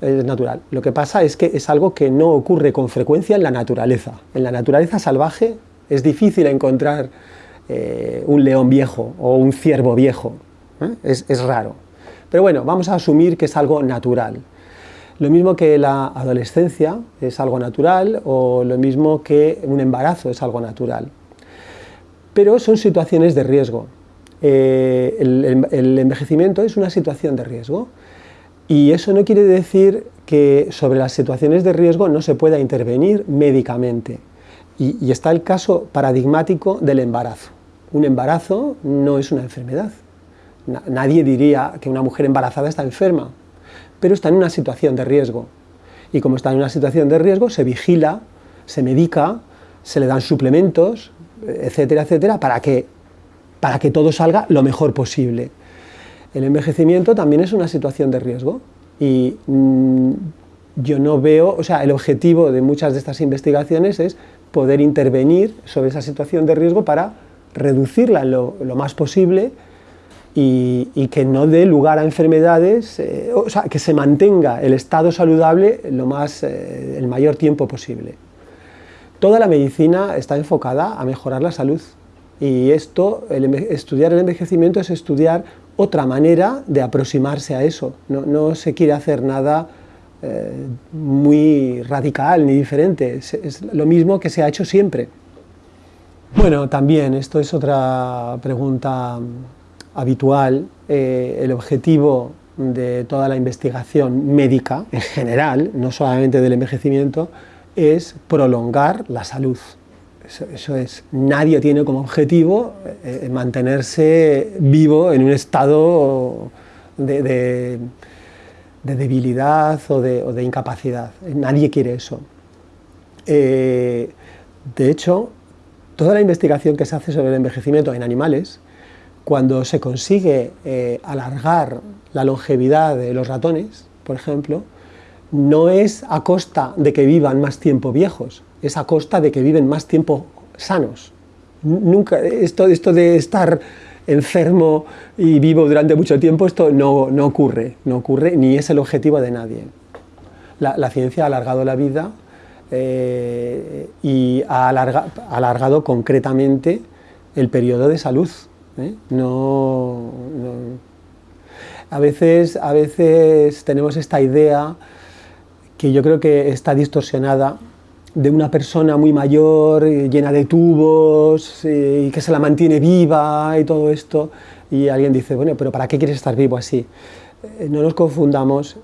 es natural. Lo que pasa es que es algo que no ocurre con frecuencia en la naturaleza. En la naturaleza salvaje es difícil encontrar eh, un león viejo o un ciervo viejo, ¿eh? es, raro. Pero bueno, vamos a asumir que es algo natural. Lo mismo que la adolescencia es algo natural o lo mismo que un embarazo es algo natural. Pero son situaciones de riesgo. Eh, el, envejecimiento es una situación de riesgo y eso no quiere decir que sobre las situaciones de riesgo no se pueda intervenir médicamente. Y, está el caso paradigmático del embarazo. Un embarazo no es una enfermedad. nadie diría que una mujer embarazada está enferma, pero está en una situación de riesgo. Y como está en una situación de riesgo, se vigila, se medica, se le dan suplementos, etcétera, etcétera, para que, para que todo salga lo mejor posible. El envejecimiento también es una situación de riesgo y mm, yo no veo, o sea, el objetivo de muchas de estas investigaciones es poder intervenir sobre esa situación de riesgo para reducirla lo, más posible y, que no dé lugar a enfermedades, eh, o sea, que se mantenga el estado saludable lo más, eh, el mayor tiempo posible. Toda la medicina está enfocada a mejorar la salud y esto, estudiar el envejecimiento es estudiar otra manera de aproximarse a eso, no, se quiere hacer nada eh, muy radical ni diferente, es, lo mismo que se ha hecho siempre. Bueno, también, esto es otra pregunta habitual, eh, el objetivo de toda la investigación médica en general, no solamente del envejecimiento, es prolongar la salud. Eso, es, nadie tiene como objetivo eh, mantenerse vivo en un estado de de debilidad o de, incapacidad. Nadie quiere eso. Eh, de hecho, toda la investigación que se hace sobre el envejecimiento en animales, cuando se consigue eh, alargar la longevidad de los ratones, por ejemplo, no es a costa de que vivan más tiempo viejos, es a costa de que viven más tiempo sanos. Nunca, esto, esto de estar enfermo y vivo durante mucho tiempo, esto no, ocurre, no ocurre ni es el objetivo de nadie. La, ciencia ha alargado la vida eh, y ha alargado concretamente el periodo de salud. ¿eh? No, a, veces, a veces tenemos esta idea que yo creo que está distorsionada de una persona muy mayor, eh, llena de tubos, eh, y que se la mantiene viva y todo esto, y alguien dice, bueno, pero ¿para qué quieres estar vivo así? Eh, no nos confundamos,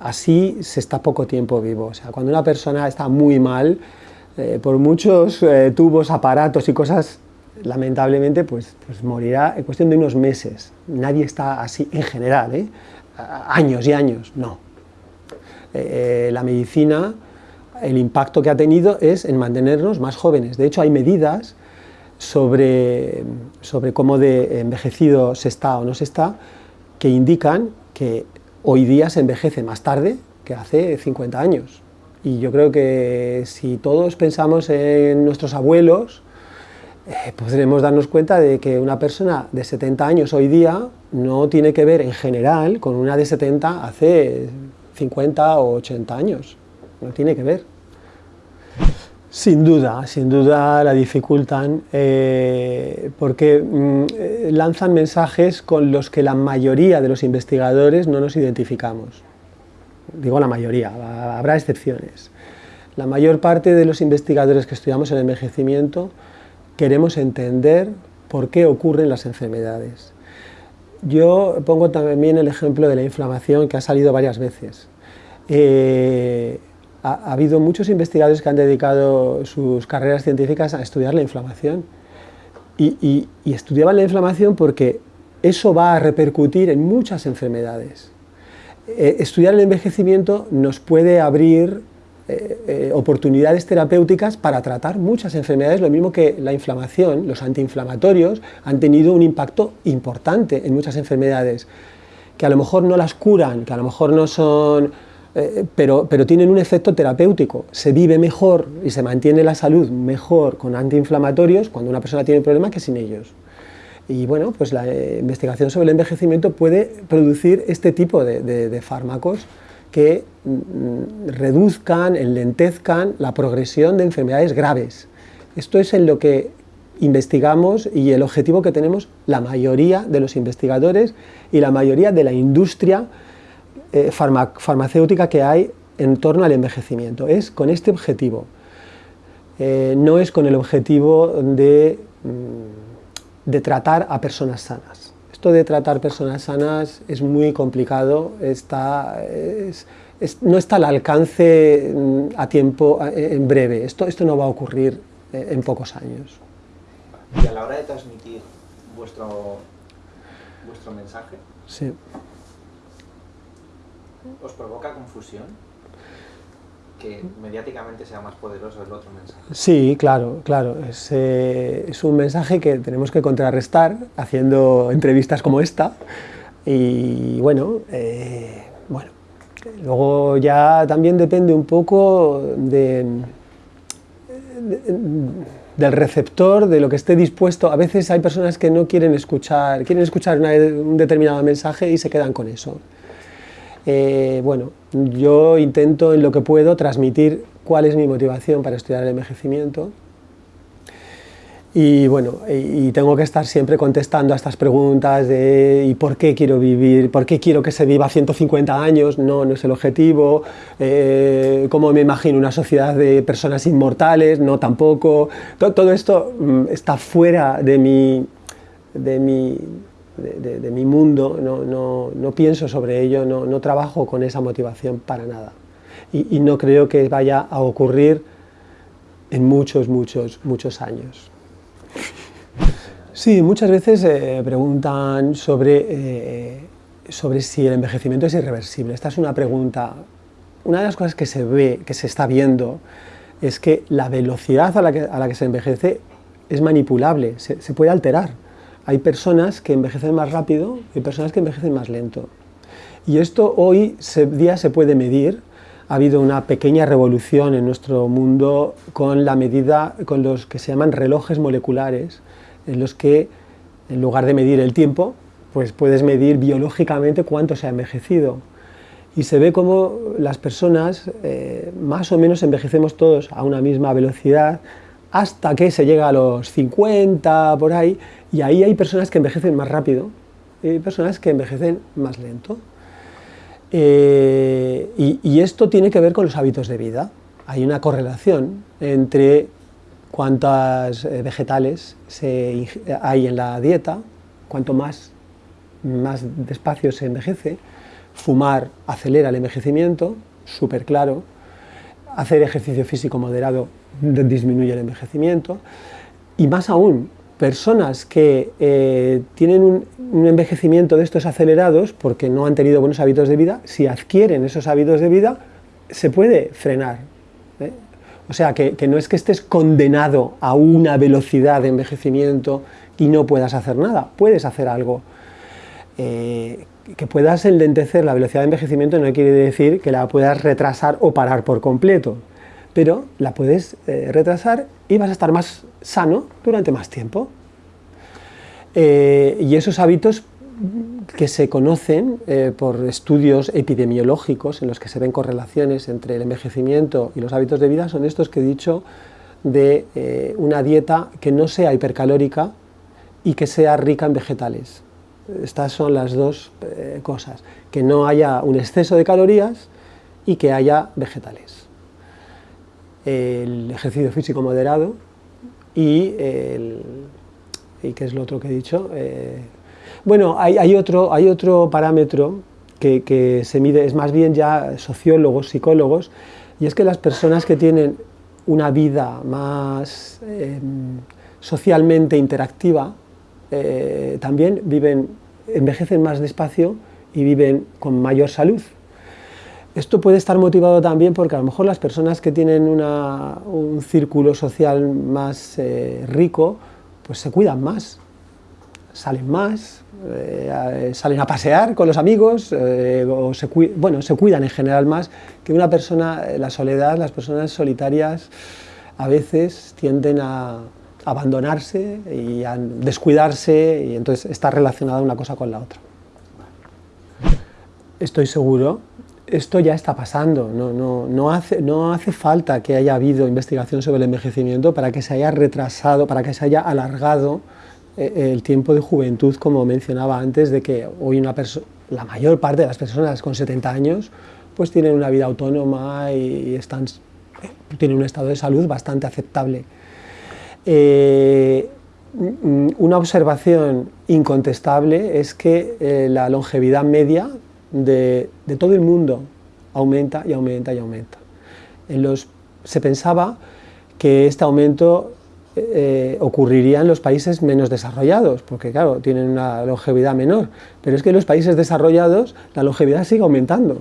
así se está poco tiempo vivo, o sea, cuando una persona está muy mal, por muchos tubos, aparatos y cosas, lamentablemente, pues, pues, morirá en cuestión de unos meses. Nadie está así en general, años y años, no. la medicina el impacto que ha tenido es en mantenernos más jóvenes. De hecho, hay medidas sobre, sobre cómo de envejecido se está o no se está, que indican que hoy día se envejece más tarde que hace 50 años. Y yo creo que si todos pensamos en nuestros abuelos, eh, podremos darnos cuenta de que una persona de 70 años hoy día no tiene que ver en general con una de 70 hace 50 o 80 años, no tiene que ver. Sin duda, sin duda la dificultan eh, porque mm, lanzan mensajes con los que la mayoría de los investigadores no nos identificamos. Digo la mayoría, habrá excepciones. La mayor parte de los investigadores que estudiamos el envejecimiento queremos entender por qué ocurren las enfermedades. Yo pongo también el ejemplo de la inflamación que ha salido varias veces. Eh, ha, habido muchos investigadores que han dedicado sus carreras científicas a estudiar la inflamación y, estudiaban la inflamación porque eso va a repercutir en muchas enfermedades. Eh, estudiar el envejecimiento nos puede abrir eh, eh, oportunidades terapéuticas para tratar muchas enfermedades, lo mismo que la inflamación, los antiinflamatorios han tenido un impacto importante en muchas enfermedades, que a lo mejor no las curan, que a lo mejor no son eh, pero, pero tienen un efecto terapéutico. Se vive mejor y se mantiene la salud mejor con antiinflamatorios cuando una persona tiene problemas que sin ellos. Y bueno, pues la eh, investigación sobre el envejecimiento puede producir este tipo de, fármacos que mm, reduzcan, enlentezcan la progresión de enfermedades graves. Esto es en lo que investigamos y el objetivo que tenemos la mayoría de los investigadores y la mayoría de la industria eh, farmacéutica que hay en torno al envejecimiento. Es con este objetivo, eh, no es con el objetivo de, mm, de, tratar a personas sanas. Esto de tratar personas sanas es muy complicado, está, no está al alcance mm, a tiempo en breve, esto, esto no va a ocurrir eh, en pocos años. Y a la hora de transmitir vuestro, vuestro mensaje, sí os provoca confusión que mediáticamente sea más poderoso el otro mensaje. Sí, claro, claro. Es, eh, es, un mensaje que tenemos que contrarrestar haciendo entrevistas como esta. Y bueno, eh, bueno, luego ya también depende un poco de, del receptor, de lo que esté dispuesto. A veces hay personas que no quieren escuchar, quieren escuchar un determinado mensaje y se quedan con eso. Eh, bueno, yo intento en lo que puedo transmitir cuál es mi motivación para estudiar el envejecimiento y bueno, y, tengo que estar siempre contestando a estas preguntas de ¿y por qué quiero vivir? ¿Por qué quiero que se viva 150 años? No, no es el objetivo. Eh, ¿Cómo me imagino una sociedad de personas inmortales? No, tampoco. Todo, todo esto mm, está fuera de mi, de mi, de, mi mundo, no, pienso sobre ello, no, trabajo con esa motivación para nada. Y, no creo que vaya a ocurrir en muchos, muchos, muchos años. Sí, muchas veces eh, preguntan sobre, eh, sobre si el envejecimiento es irreversible. Esta es una pregunta. Una de las cosas que se ve, que se está viendo, es que la velocidad a la que, a la que se envejece es manipulable, se puede alterar hay personas que envejecen más rápido y personas que envejecen más lento. Y esto hoy día se puede medir. Ha habido una pequeña revolución en nuestro mundo con la medida, con los que se llaman relojes moleculares, en los que en lugar de medir el tiempo, pues puedes medir biológicamente cuánto se ha envejecido. Y se ve como las personas eh, más o menos envejecemos todos a una misma velocidad, hasta que se llega a los 50, por ahí, y ahí hay personas que envejecen más rápido y personas que envejecen más lento. Eh, y, esto tiene que ver con los hábitos de vida. Hay una correlación entre cuántas eh, vegetales hay en la dieta, cuanto más, más despacio se envejece, fumar acelera el envejecimiento, súper claro, hacer ejercicio físico moderado disminuye el envejecimiento, y más aún, personas que eh, tienen un, envejecimiento de estos acelerados porque no han tenido buenos hábitos de vida, si adquieren esos hábitos de vida, se puede frenar. ¿eh? O sea, que, no es que estés condenado a una velocidad de envejecimiento y no puedas hacer nada, puedes hacer algo. Eh, que puedas enlentecer la velocidad de envejecimiento no quiere decir que la puedas retrasar o parar por completo, pero la puedes retrasar y vas a estar más sano durante más tiempo. Eh, y esos hábitos que se conocen eh, por estudios epidemiológicos en los que se ven correlaciones entre el envejecimiento y los hábitos de vida son estos que he dicho de eh, una dieta que no sea hipercalórica y que sea rica en vegetales. Estas son las dos eh, cosas, que no haya un exceso de calorías y que haya vegetales. El ejercicio físico moderado y, el, y ¿qué es lo otro que he dicho? Bueno, hay, otro, hay otro parámetro que, se mide, es más bien ya sociólogos, psicólogos, y es que las personas que tienen una vida más em, socialmente interactiva, eh, también viven, envejecen más despacio y viven con mayor salud. Esto puede estar motivado también porque a lo mejor las personas que tienen un círculo social más eh, rico, pues se cuidan más, salen más, eh, salen a pasear con los amigos, o se, bueno, se cuidan en general más que una persona, la soledad, las personas solitarias a veces tienden a abandonarse y descuidarse y entonces está relacionada una cosa con la otra. Estoy seguro, esto ya está pasando, no, no, no, hace, no hace falta que haya habido investigación sobre el envejecimiento para que se haya retrasado, para que se haya alargado eh, el tiempo de juventud, como mencionaba antes, de que hoy una la mayor parte de las personas con 70 años pues tienen una vida autónoma y están, tienen un estado de salud bastante aceptable. Eh, una observación incontestable es que eh, la longevidad media de, todo el mundo aumenta y aumenta y aumenta. Se pensaba que este aumento eh, ocurriría en los países menos desarrollados, porque claro, tienen una longevidad menor, pero es que en los países desarrollados la longevidad sigue aumentando.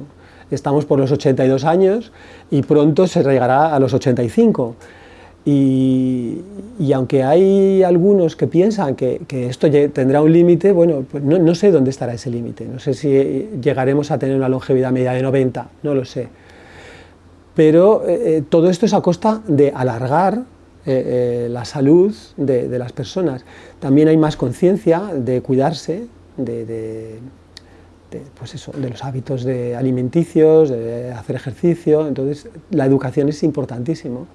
Estamos por los 82 años y pronto se llegará a los 85. Y, aunque hay algunos que piensan que, esto tendrá un límite, bueno, pues no, sé dónde estará ese límite. No sé si llegaremos a tener una longevidad media de 90, no lo sé. Pero eh, eh, todo esto es a costa de alargar eh, eh, la salud de, las personas. También hay más conciencia de cuidarse, de, pues eso, de los hábitos alimenticios, de hacer ejercicio, entonces la educación es importantísimo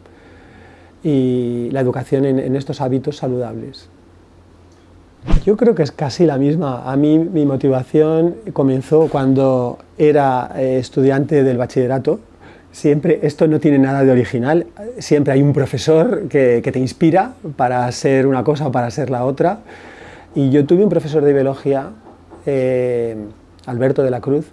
y la educación en, estos hábitos saludables. Yo creo que es casi la misma. A mí mi motivación comenzó cuando era eh, estudiante del bachillerato, Siempre, esto no tiene nada de original, siempre hay un profesor que, te inspira para ser una cosa o para ser la otra. Y yo tuve un profesor de biología, eh, Alberto de la Cruz,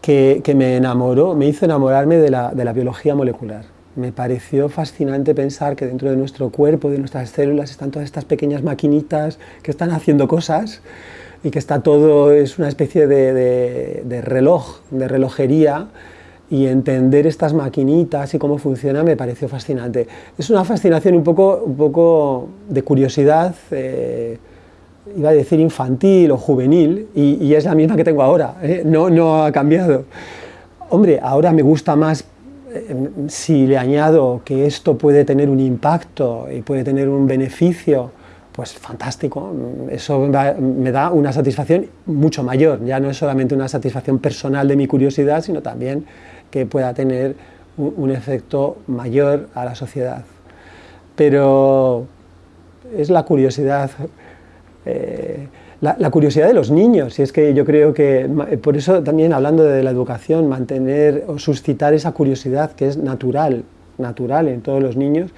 que, me enamoró, me hizo enamorarme de la, de la biología molecular. Me pareció fascinante pensar que dentro de nuestro cuerpo, de nuestras células, están todas estas pequeñas maquinitas que están haciendo cosas y que está todo, es una especie de, de, reloj, de relojería y entender estas maquinitas y cómo funciona me pareció fascinante. Es una fascinación un poco, un poco de curiosidad, eh, iba a decir infantil o juvenil, y, es la misma que tengo ahora, ¿eh? no, no ha cambiado. Hombre, ahora me gusta más si le añado que esto puede tener un impacto y puede tener un beneficio, pues fantástico, eso me da una satisfacción mucho mayor, ya no es solamente una satisfacción personal de mi curiosidad, sino también que pueda tener un, efecto mayor a la sociedad. Pero es la curiosidad, eh, la, curiosidad de los niños, y es que yo creo que, por eso también hablando de la educación, mantener o suscitar esa curiosidad que es natural, natural en todos los niños,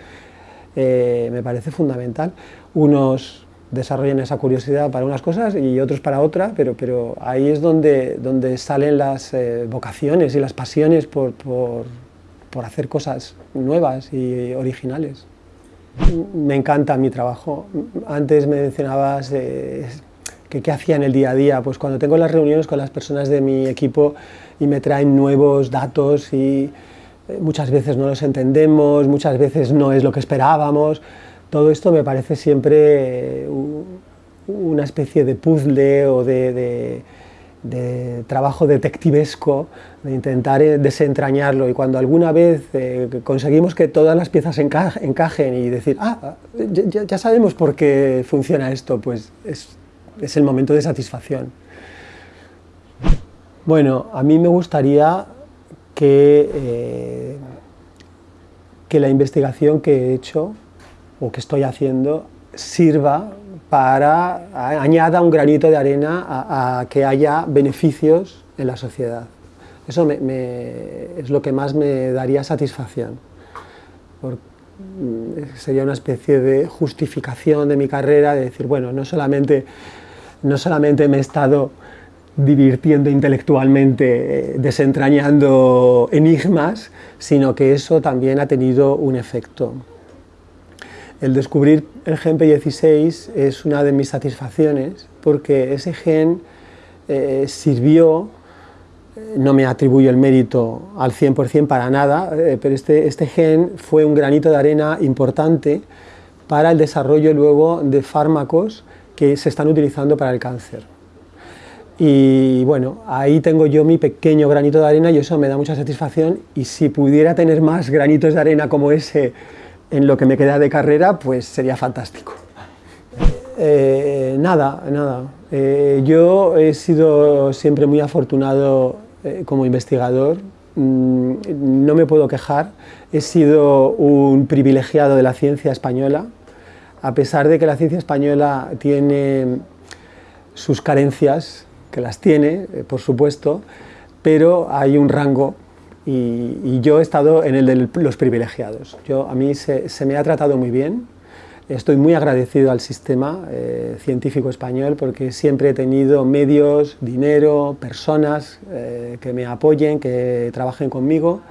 eh, me parece fundamental. Unos desarrollan esa curiosidad para unas cosas y otros para otras, pero, pero ahí es donde, donde salen las eh, vocaciones y las pasiones por, por, por, hacer cosas nuevas y originales. Me encanta mi trabajo. Antes me mencionabas eh, que qué hacía en el día a día. Pues cuando tengo las reuniones con las personas de mi equipo y me traen nuevos datos y eh, muchas veces no los entendemos, muchas veces no es lo que esperábamos, todo esto me parece siempre una especie de puzzle o de, trabajo detectivesco, de intentar eh, desentrañarlo y cuando alguna vez eh, conseguimos que todas las piezas encajen y decir, ah, ya, sabemos por qué funciona esto, pues es, el momento de satisfacción. Bueno, a mí me gustaría que, eh, que la investigación que he hecho o que estoy haciendo sirva para, añada un granito de arena a, que haya beneficios en la sociedad. Eso es lo que más me daría satisfacción. Mm, sería una especie de justificación de mi carrera, de decir, bueno, no solamente, no solamente me he estado divirtiendo intelectualmente, eh, desentrañando enigmas, sino que eso también ha tenido un efecto. El descubrir el gen P16 es una de mis satisfacciones porque ese gen eh, sirvió, eh, no me atribuyo el mérito al 100% para nada, pero este, este gen fue un granito de arena importante para el desarrollo luego de fármacos que se están utilizando para el cáncer. Y bueno, ahí tengo yo mi pequeño granito de arena y eso me da mucha satisfacción y si pudiera tener más granitos de arena como ese en lo que me queda de carrera, pues sería fantástico. Eh, nada, nada. Eh, yo he sido siempre muy afortunado eh, como investigador, mm, no me puedo quejar, he sido un privilegiado de la ciencia española, a pesar de que la ciencia española tiene sus carencias, que las tiene, por supuesto, pero hay un rango y, yo he estado en el de los privilegiados. Yo, a mí se, me ha tratado muy bien, estoy muy agradecido al sistema eh, científico español porque siempre he tenido medios, dinero, personas eh, que me apoyen, que trabajen conmigo,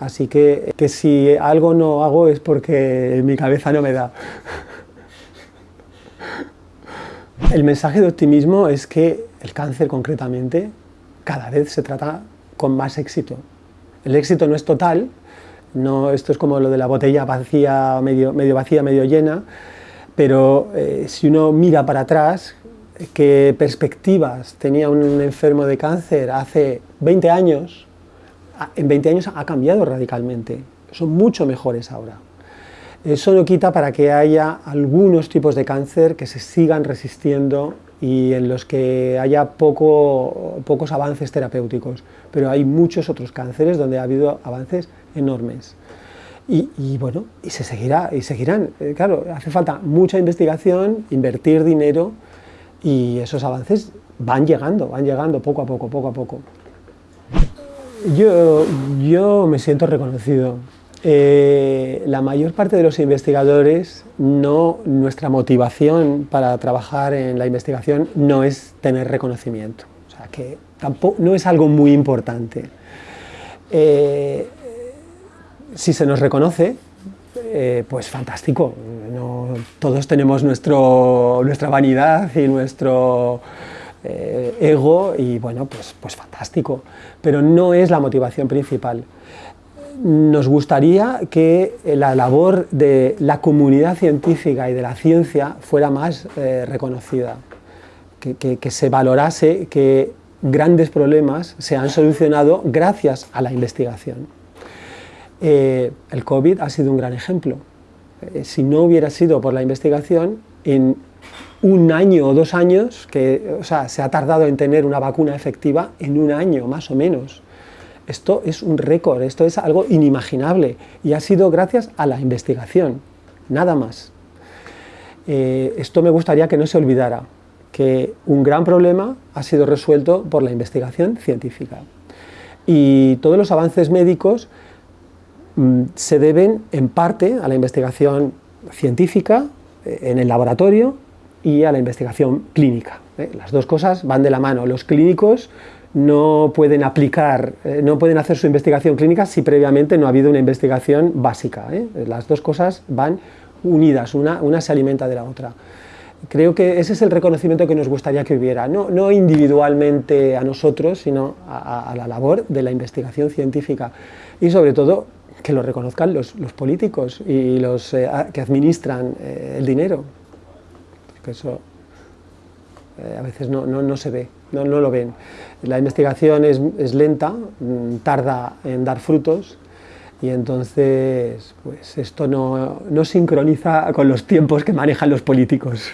así que, que si algo no hago es porque mi cabeza no me da. El mensaje de optimismo es que el cáncer concretamente cada vez se trata con más éxito. El éxito no es total, no, esto es como lo de la botella vacía, medio, medio vacía, medio llena, pero eh, si uno mira para atrás, qué perspectivas tenía un enfermo de cáncer hace 20 años, en 20 años ha cambiado radicalmente, son mucho mejores ahora. Eso no quita para que haya algunos tipos de cáncer que se sigan resistiendo y en los que haya poco, pocos avances terapéuticos, pero hay muchos otros cánceres donde ha habido avances enormes. Y, bueno, y se seguirá, y seguirán. Eh, claro, hace falta mucha investigación, invertir dinero, y esos avances van llegando, van llegando poco a poco, poco a poco. Yo, yo me siento reconocido. Eh, la mayor parte de los investigadores, no, nuestra motivación para trabajar en la investigación no es tener reconocimiento, o sea que tampoco, no es algo muy importante. Eh, si se nos reconoce, eh, pues fantástico, todos tenemos nuestro, nuestra vanidad y nuestro ego y bueno, pues, pues fantástico, pero no es la motivación principal nos gustaría que la labor de la comunidad científica y de la ciencia fuera más eh, reconocida, que, se valorase que grandes problemas se han solucionado gracias a la investigación. Eh, el COVID ha sido un gran ejemplo. Eh, si no hubiera sido por la investigación, en un año o dos años, que o sea, se ha tardado en tener una vacuna efectiva, en un año más o menos, esto es un récord, esto es algo inimaginable y ha sido gracias a la investigación, nada más. Eh, esto me gustaría que no se olvidara, que un gran problema ha sido resuelto por la investigación científica. Y todos los avances médicos mm, se deben en parte a la investigación científica eh, en el laboratorio y a la investigación clínica. ¿eh? Las dos cosas van de la mano. Los clínicos no pueden aplicar, eh, no pueden hacer su investigación clínica si previamente no ha habido una investigación básica. ¿eh? Las dos cosas van unidas, una, una, se alimenta de la otra. Creo que ese es el reconocimiento que nos gustaría que hubiera, no, no individualmente a nosotros, sino a, la labor de la investigación científica y sobre todo que lo reconozcan los, políticos y los que administran el dinero, que eso a veces no se ve. no, no lo ven. La investigación es, es, lenta, mm, tarda en dar frutos y entonces pues esto no, no sincroniza con los tiempos que manejan los políticos.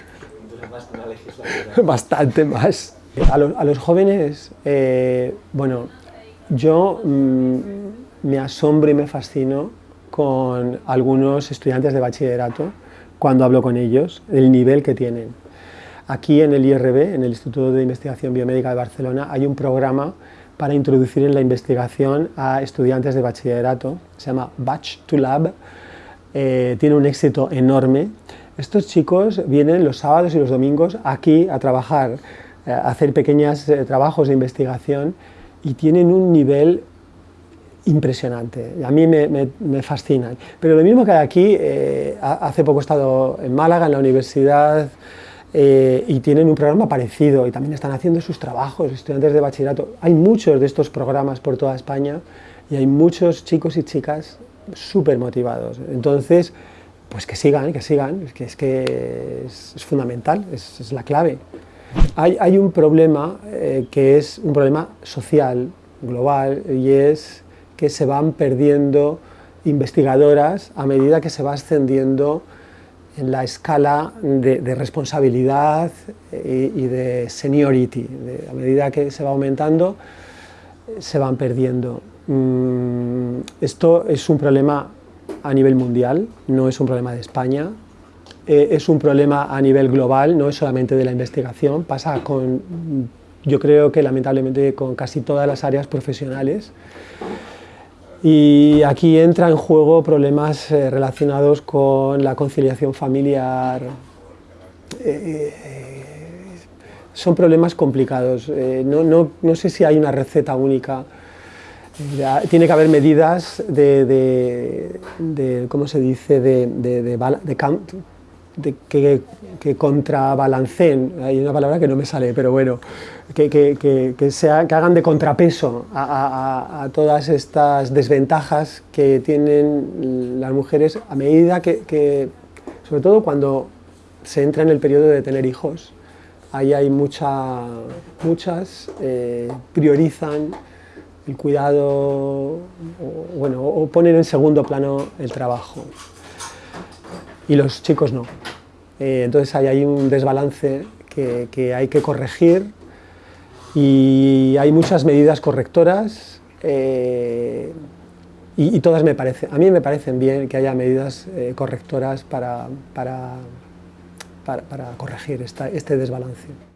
Bastante más. A los, a los jóvenes, eh, bueno, yo mmm, me asombro y me fascino con algunos estudiantes de bachillerato cuando hablo con ellos, el nivel que tienen. Aquí en el IRB, en el Instituto de Investigación Biomédica de Barcelona, hay un programa para introducir en la investigación a estudiantes de bachillerato, se llama Batch to Lab, eh, tiene un éxito enorme. Estos chicos vienen los sábados y los domingos aquí a trabajar, eh, a hacer pequeños eh, trabajos de investigación y tienen un nivel impresionante, a mí me, me, me. Pero lo mismo que aquí, eh, hace poco he estado en Málaga, en la universidad, eh, y tienen un programa parecido y también están haciendo sus trabajos, estudiantes de bachillerato. Hay muchos de estos programas por toda España y hay muchos chicos y chicas súper motivados. Entonces, pues que sigan, que sigan, que es, que es, es fundamental, es, es, la clave. Hay, hay un problema eh, que es un problema social, global, y es que se van perdiendo investigadoras a medida que se va ascendiendo en la escala de, responsabilidad y, y, de seniority. A medida que se va aumentando, se van perdiendo. Mm, esto es un problema a nivel mundial, no es un problema de España, eh, es un problema a nivel global, no es solamente de la investigación, pasa con, yo creo que lamentablemente con casi todas las áreas profesionales. Y aquí entra en juego problemas eh, relacionados con la conciliación familiar. Eh, eh, son problemas complicados. No, no, no, sé si hay una receta única. Tiene que haber medidas de, de, de ¿cómo se dice?, de, de, que, que, contrabalanceen, hay una palabra que no me sale, pero bueno, que, que, que sea, hagan de contrapeso a, todas estas desventajas que tienen las mujeres a medida que, sobre todo cuando se entra en el periodo de tener hijos, ahí hay mucha, muchas, eh, priorizan el cuidado, bueno, o ponen en segundo plano el trabajo y los chicos no. Eh, entonces hay un desbalance que, que, hay que corregir y hay muchas medidas correctoras eh, y, todas me parecen, a mí me parecen bien que haya medidas eh, correctoras para, para, para, corregir este desbalance.